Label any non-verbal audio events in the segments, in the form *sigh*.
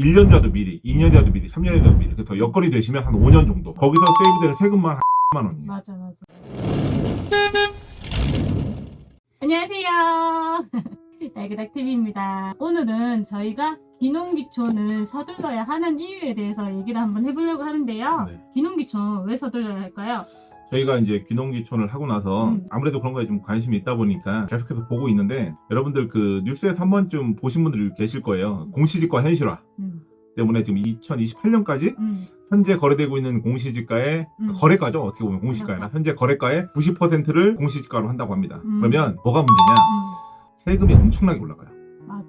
1년 뒤라도 미리, 2년 뒤라도 미리, 3년 뒤라도 미리. 그래서 여건이 되시면 한 5년 정도. 거기서 세이브되는 세금만 한 10만 원이에요. 맞아 맞아. 안녕하세요. *laughs* 날개닥TV입니다. 오늘은 저희가 기농기촌을 서둘러야 하는 이유에 대해서 얘기를 한번 해보려고 하는데요. 네. 기농기촌 왜 서둘러야 할까요? 저희가 이제 귀농귀촌을 하고 나서 음. 아무래도 그런 거에 좀 관심이 있다 보니까 계속해서 보고 있는데 여러분들 그 뉴스에서 한 번쯤 보신 분들이 계실 거예요. 공시지가 현실화 음, 때문에 지금 2028년까지 음, 현재 거래되고 있는 공시지가의 음. 거래가죠. 어떻게 보면 공시지가나 맞아. 현재 거래가의 90%를 공시지가로 한다고 합니다. 음. 그러면 뭐가 문제냐? 음, 세금이 엄청나게 올라가요.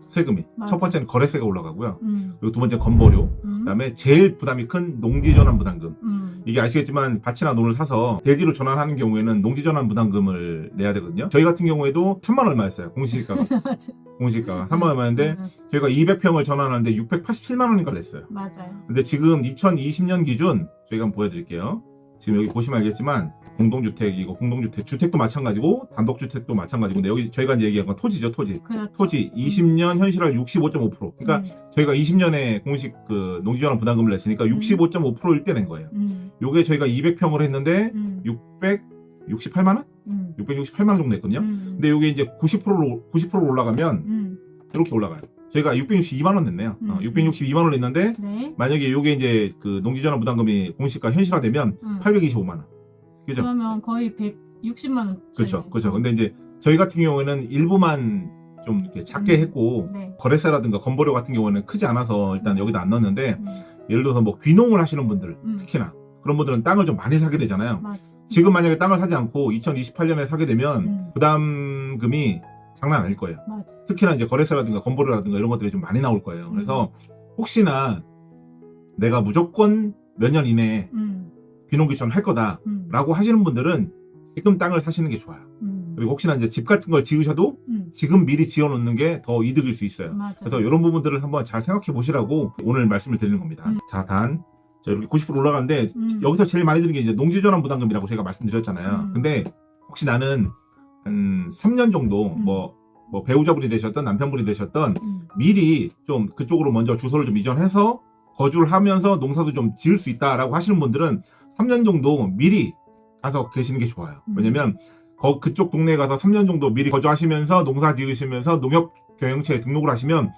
세금이 맞아. 첫 번째는 거래세가 올라가고요. 음, 그리고 두 번째 는 건보료. 음, 그다음에 제일 부담이 큰 농지전환 부담금. 음, 이게 아시겠지만 밭이나 논을 사서 대지로 전환하는 경우에는 농지전환 부담금을 내야 되거든요. 저희 같은 경우에도 3만 얼마였어요. 공시지가가. *laughs* 공시지가가 3만 얼마였는데 음, 저희가 200평을 전환하는데 687만 원인가 냈어요. 맞아요. 근데 지금 2020년 기준 저희가 한번 보여드릴게요. 지금 여기 보시면 알겠지만 공동주택이고 공동주택 주택도 마찬가지고 단독주택도 마찬가지고 근데 여기 저희가 이제 얘기한 건 토지죠 토지. 그렇죠. 토지 20년 현실화 65.5% 그러니까 음, 저희가 20년에 공식 그 농지전환 부담금을 냈으니까 65.5%일 때 낸 거예요. 음, 요게 저희가 200평을 했는데 음, 668만 원? 음, 668만 원 정도 했거든요. 음, 근데 요게 이제 90%로 90% 올라가면 음, 이렇게 올라가요. 저희가 662만 원 냈네요. 어, 음. 662만 원을 냈는데 네. 만약에 요게 이제 그 농지전환 부담금이 공시가 현실화되면 음. 825만 원. 그죠? 그러면 거의 160만 원. 그렇죠. 그렇죠. 근데 이제 저희 같은 경우에는 일부만 좀 이렇게 작게 음. 했고 네. 거래세라든가 건보료 같은 경우는 크지 않아서 일단 여기다 안 넣었는데 음, 예를 들어서 뭐 귀농을 하시는 분들 음. 특히나 그런 분들은 땅을 좀 많이 사게 되잖아요. 맞아. 지금 만약에 땅을 사지 않고 2028년에 사게 되면 음. 부담금이 장난 아닐 거예요. 맞아. 특히나 이제 거래세라든가 건보료라든가 이런 것들이 좀 많이 나올 거예요. 그래서 혹시나 내가 무조건 몇 년 이내에 음, 귀농귀촌을 할 거다라고 음, 하시는 분들은 지금 땅을 사시는 게 좋아요. 음, 그리고 혹시나 이제 집 같은 걸 지으셔도 음, 지금 미리 지어 놓는 게 더 이득일 수 있어요. 맞아. 그래서 이런 부분들을 한번 잘 생각해 보시라고 오늘 말씀을 드리는 겁니다. 음. 자, 단. 자, 이렇게 90% 올라가는데 음, 여기서 제일 많이 드는 게 이제 농지전환 부담금이라고 제가 말씀드렸잖아요. 음. 근데 혹시 나는 한 3년 정도 음. 뭐, 뭐 배우자분이 되셨던 남편분이 되셨던 음, 미리 좀 그쪽으로 먼저 주소를 좀 이전해서 거주를 하면서 농사도 좀 지을 수 있다라고 하시는 분들은 3년 정도 미리 가서 계시는 게 좋아요. 음. 왜냐면 거, 그쪽 동네에 가서 3년 정도 미리 거주하시면서 농사 지으시면서 농협 경영체에 등록을 하시면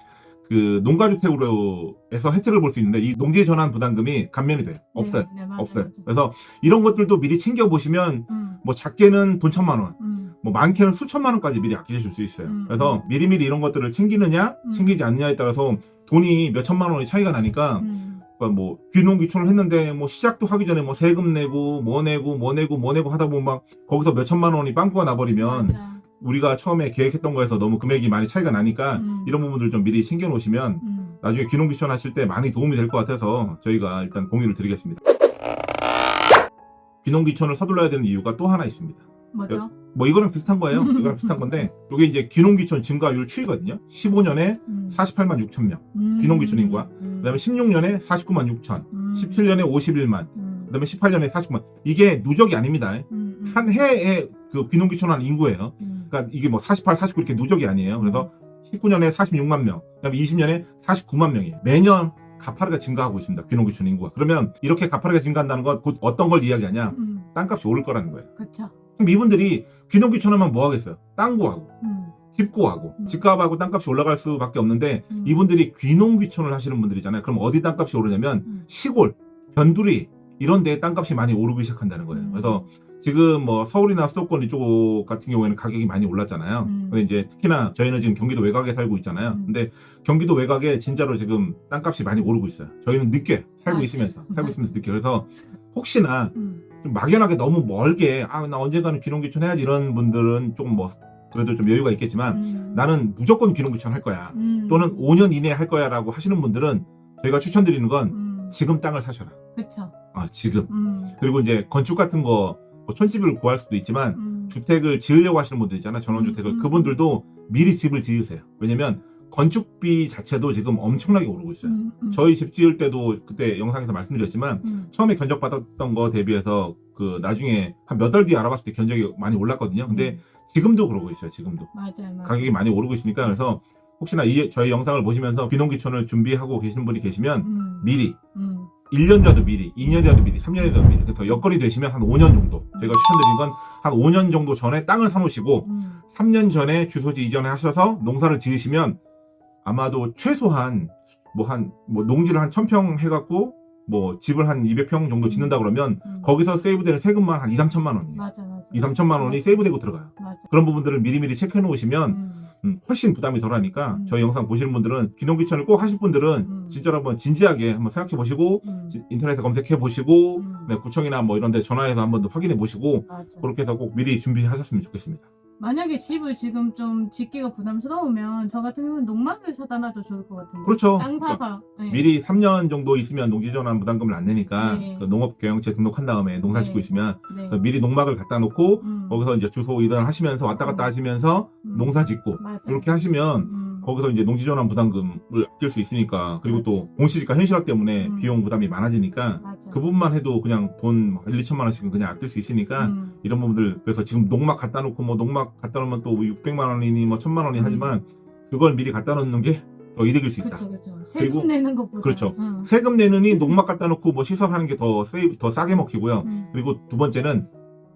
그 농가주택으로 해서 혜택을 볼 수 있는데 이 농지 전환 부담금이 감면이 돼요. 없어요. 네, 네, 맞아, 없어요. 맞아. 그래서 이런 것들도 미리 챙겨 보시면 음, 뭐 작게는 돈 천만 원, 음, 뭐 많게는 수천만 원까지 미리 아끼실 수 있어요. 음. 그래서 미리미리 이런 것들을 챙기느냐, 음. 챙기지 않느냐에 따라서 돈이 몇 천만 원의 차이가 나니까 음, 그러니까 뭐 귀농귀촌을 했는데 뭐 시작도 하기 전에 뭐 세금 내고 뭐 내고 뭐 내고 뭐 내고 하다 보면 막 거기서 몇 천만 원이 빵꾸가 나버리면 맞아. 우리가 처음에 계획했던 거에서 너무 금액이 많이 차이가 나니까 음. 이런 부분들 좀 미리 챙겨 놓으시면 음, 나중에 귀농귀촌 하실 때 많이 도움이 될 것 같아서 저희가 일단 공유를 드리겠습니다. 귀농귀촌을 서둘러야 되는 이유가 또 하나 있습니다. 뭐죠? 뭐 이거랑 비슷한 거예요. *laughs* 이거랑 비슷한 건데 이게 이제 귀농귀촌 증가율 추이거든요. 15년에 음, 48만 6천 명, 음, 귀농귀촌 인구가. 음, 그다음에 16년에 49만 6천, 음, 17년에 51만, 음, 그다음에 18년에 49만. 이게 누적이 아닙니다. 음, 음, 한 해에 그 귀농귀촌한 인구예요. 음, 그러니까 이게 뭐 48, 49 이렇게 누적이 아니에요. 그래서 19년에 46만 명, 그다음에 20년에 49만 명이에요. 매년 가파르게 증가하고 있습니다. 귀농귀촌 인구가. 그러면 이렇게 가파르게 증가한다는 건 곧 어떤 걸 이야기하냐? 음, 땅값이 오를 거라는 거예요. 그쵸. 그럼 이분들이 귀농귀촌하면 뭐 하겠어요? 땅 구하고, 음, 집 구하고, 음. 집값하고 땅값이 올라갈 수밖에 없는데 음, 이분들이 귀농귀촌을 하시는 분들이잖아요. 그럼 어디 땅값이 오르냐면 음, 시골, 변두리 이런 데에 땅값이 많이 오르기 시작한다는 거예요. 음. 그래서 지금 뭐 서울이나 수도권 이쪽 같은 경우에는 가격이 많이 올랐잖아요. 음. 근데 이제 특히나 저희는 지금 경기도 외곽에 살고 있잖아요. 음. 근데 경기도 외곽에 진짜로 지금 땅값이 많이 오르고 있어요. 저희는 늦게 살고 맞지. 있으면서 살고. 있으면서 늦게 그래서 혹시나 음, 좀 막연하게 너무 멀게 아 나 언젠가는 귀농귀촌 해야지 이런 분들은 조금 뭐 그래도 좀 여유가 있겠지만 음, 나는 무조건 귀농귀촌 할 거야. 음, 또는 5년 이내에 할 거야 라고 하시는 분들은 저희가 추천드리는 건 음, 지금 땅을 사셔라. 그쵸. 아 지금. 음, 그리고 이제 건축 같은 거 뭐 촌집을 구할 수도 있지만 음, 주택을 지으려고 하시는 분들 있잖아요. 전원주택을. 음, 음. 그분들도 미리 집을 지으세요. 왜냐면 건축비 자체도 지금 엄청나게 오르고 있어요. 음, 음, 저희 집 지을 때도 그때 영상에서 말씀드렸지만 음, 처음에 견적 받았던 거 대비해서 그 나중에 한 몇 달 뒤에 알아봤을 때 견적이 많이 올랐거든요. 근데 음, 지금도 그러고 있어요. 지금도. 맞아요, 맞아요. 가격이 많이 오르고 있으니까 그래서 혹시나 이, 저희 영상을 보시면서 귀농귀촌을 준비하고 계신 분이 계시면 음. 미리 음. 1년 전도 미리, 2년 전도 미리, 3년 전도 미리. 그래서 여건이 되시면 한 5년 정도. 제가 추천드린 건 한 5년 정도 전에 땅을 사놓으시고 음. 3년 전에 주소지 이전하셔서 농사를 지으시면 아마도 최소한 뭐한뭐 농지를 한 1000평 해갖고 뭐 집을 한 200평 정도 짓는다 그러면 음. 거기서 세이브되는 세금만 한 2, 3천만 원이에요. 맞아 맞아. 2, 3천만 원이 세이브되고 들어가요. 맞아. 그런 부분들을 미리미리 체크해 놓으시면 음. 음, 훨씬 부담이 덜하니까 음. 저희 영상 보시는 분들은 귀농귀촌을 꼭 하실 분들은 음. 진짜로 한번 진지하게 한번 생각해 보시고 음. 지- 인터넷에 검색해 보시고 음. 네, 구청이나 뭐 이런 데 전화해서 한번 더 확인해 보시고. 그렇게 해서 꼭 미리 준비하셨으면 좋겠습니다. 만약에 집을 지금 좀 짓기가 부담스러우면 저 같은 경우는 농막을 사다 놔도 좋을 것 같은데. 그렇죠. 땅 그러니까 사서. 네. 미리 3년 정도 있으면 농지전환 부담금을 안 내니까 네. 그 농업경영체 등록한 다음에 농사 짓고 네. 있으면 네. 그 미리 농막을 갖다 놓고 음. 거기서 이제 주소 이동을 하시면서 왔다 갔다 하시면서 음. 농사 짓고 맞아. 이렇게 하시면 음. 거기서 이제 농지전환 부담금을 아낄 수 있으니까 그리고 또 그렇지. 공시지가 현실화 때문에 음. 비용 부담이 많아지니까 맞아. 그 부분만 해도 그냥 돈 1, 2천만 원씩은 그냥 아낄 수 있으니까 음. 이런 부분들 그래서 지금 농막 갖다 놓고 뭐 농막 갖다 놓으면 또 600만 원이니 뭐 1000만 원이 음. 하지만 그걸 미리 갖다 놓는 게 더 이득일 수 있다. 그렇죠, 그렇죠. 세금 그리고- 내는 것보다. 그렇죠. 응. 세금 내느니 농막 갖다 놓고 뭐 시설하는 게 더 더 싸게 먹히고요. 음. 그리고 두 번째는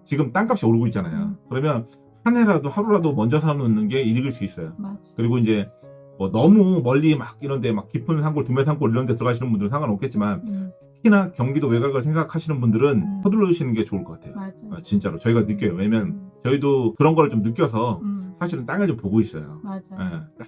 지금 땅값이 오르고 있잖아요. 음. 그러면 한 해라도 하루라도 먼저 사놓는 게 이득일 수 있어요. 맞아. 그리고 이제 뭐 너무 멀리 막 이런데 막 깊은 산골, 두메 산골 이런데 들어가시는 분들은 상관없겠지만 음. 특히나 경기도 외곽을 생각하시는 분들은 음. 서둘러주시는 게 좋을 것 같아요. 맞아. 아, 진짜로 저희가 느껴요. 왜냐면 음. 저희도 그런 걸 좀 느껴서 음. 사실은 땅을 좀 보고 있어요. 맞아.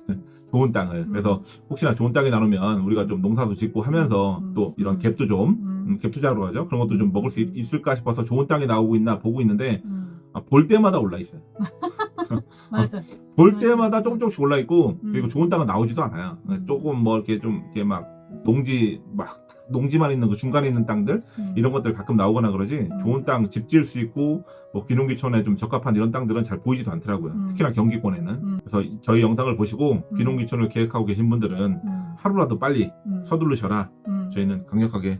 예, 좋은 땅을. 음. 그래서 혹시나 좋은 땅이 나오면 우리가 좀 농사도 짓고 하면서 음. 또 이런 음. 갭도 좀 음. 음, 갭 투자로 하죠. 그런 것도 좀 먹을 수 있, 음. 을까 싶어서 좋은 땅이 나오고 있나 보고 있는데 음. 아, 볼 때마다 올라 있어요. *laughs* 맞아. 볼 맞아. 때마다 조금 조금씩 올라 있고 음. 그리고 좋은 땅은 나오지도 않아요. 음. 조금 뭐 이렇게 좀 이렇게 막 농지 막 농지만 있는 그 중간에 있는 땅들 음. 이런 것들 가끔 나오거나 그러지 음. 좋은 땅 집 지을 수 있고 뭐 귀농귀촌에 좀 적합한 이런 땅들은 잘 보이지도 않더라고요. 음. 특히나 경기권에는. 음. 그래서 이- 저희 영상을 보시고 음. 귀농귀촌을 계획하고 계신 분들은 음. 하루라도 빨리 음. 서두르셔라. 음. 저희는 강력하게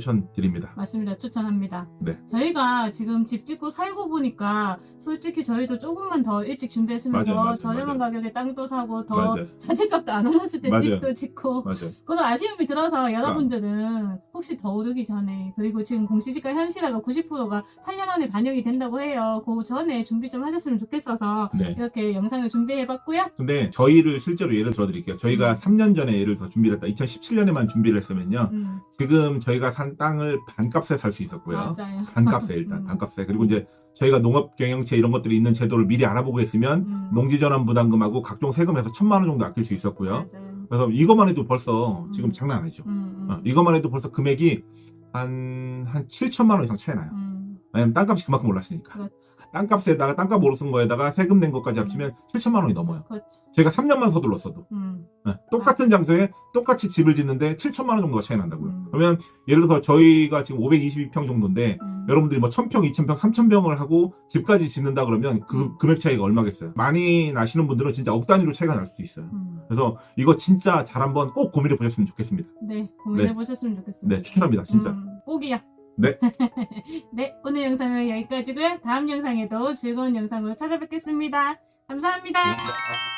추천드립니다. 맞습니다. 추천합니다. 네. 저희가 지금 집 짓고 살고 보니까 솔직히 저희도 조금만 더 일찍 준비했으면 맞아요, 더 맞아요, 저렴한 맞아요. 가격에 땅도 사고 더 맞아요. 자재값도 안 올랐을 때. 집도 짓고 맞아요. 그런 아쉬움이 들어서 여러분들은 혹시 더 오르기 전에 그리고 지금 공시지가 현실화가 90%가 8년 안에 반영이 된다고 해요. 그 전에 준비 좀 하셨으면 좋겠어서 네. 이렇게 영상을 준비해봤고요. 근데 저희를 실제로 예를 들어드릴게요. 저희가 음. 3년 전에 예를 들어 준비를 했다. 2017년에만 준비를 했으면요. 음, 지금 저희가 산 땅을 반값에 살 수 있었고요. 맞아요. 반값에 일단 *laughs* 음. 반값에 그리고 이제 저희가 농업 경영체 이런 것들이 있는 제도를 미리 알아보고 했으면 음, 농지전환 부담금하고 각종 세금에서 천만 원 정도 아낄 수 있었고요. 맞아요. 그래서 이것만 해도 벌써 지금 음. 장난 아니죠. 음, 음, 어, 이것만 해도 벌써 금액이 한, 한 7천만 원 이상 차이 나요. 음, 왜냐면 땅값이 그만큼 올랐으니까. 그렇죠. 땅값에다가 땅값 오르는 거에다가 세금 낸 것까지 합치면 7천만 원이 넘어요. 그렇죠. 제가 3년만 서둘렀어도. 음, 네, 똑같은 장소에 똑같이 집을 짓는데 7천만 원 정도가 차이 난다고요. 음. 그러면 예를 들어서 저희가 지금 522평 정도인데 음. 여러분들이 뭐 1000평, 2000평, 3000평을 하고 집까지 짓는다 그러면 그 음. 금액 차이가 얼마겠어요? 많이 나시는 분들은 진짜 억 단위로 차이가 날 수도 있어요. 음. 그래서 이거 진짜 잘 한번 꼭 고민해 보셨으면 좋겠습니다. 네, 고민해 보셨으면 좋겠습니다. 네, 추천합니다, 진짜. 음, 꼭이요. 네. *laughs* 네, 오늘 영상은 여기까지고요. 다음 영상에도 즐거운 영상으로 찾아뵙겠습니다. 감사합니다. 네.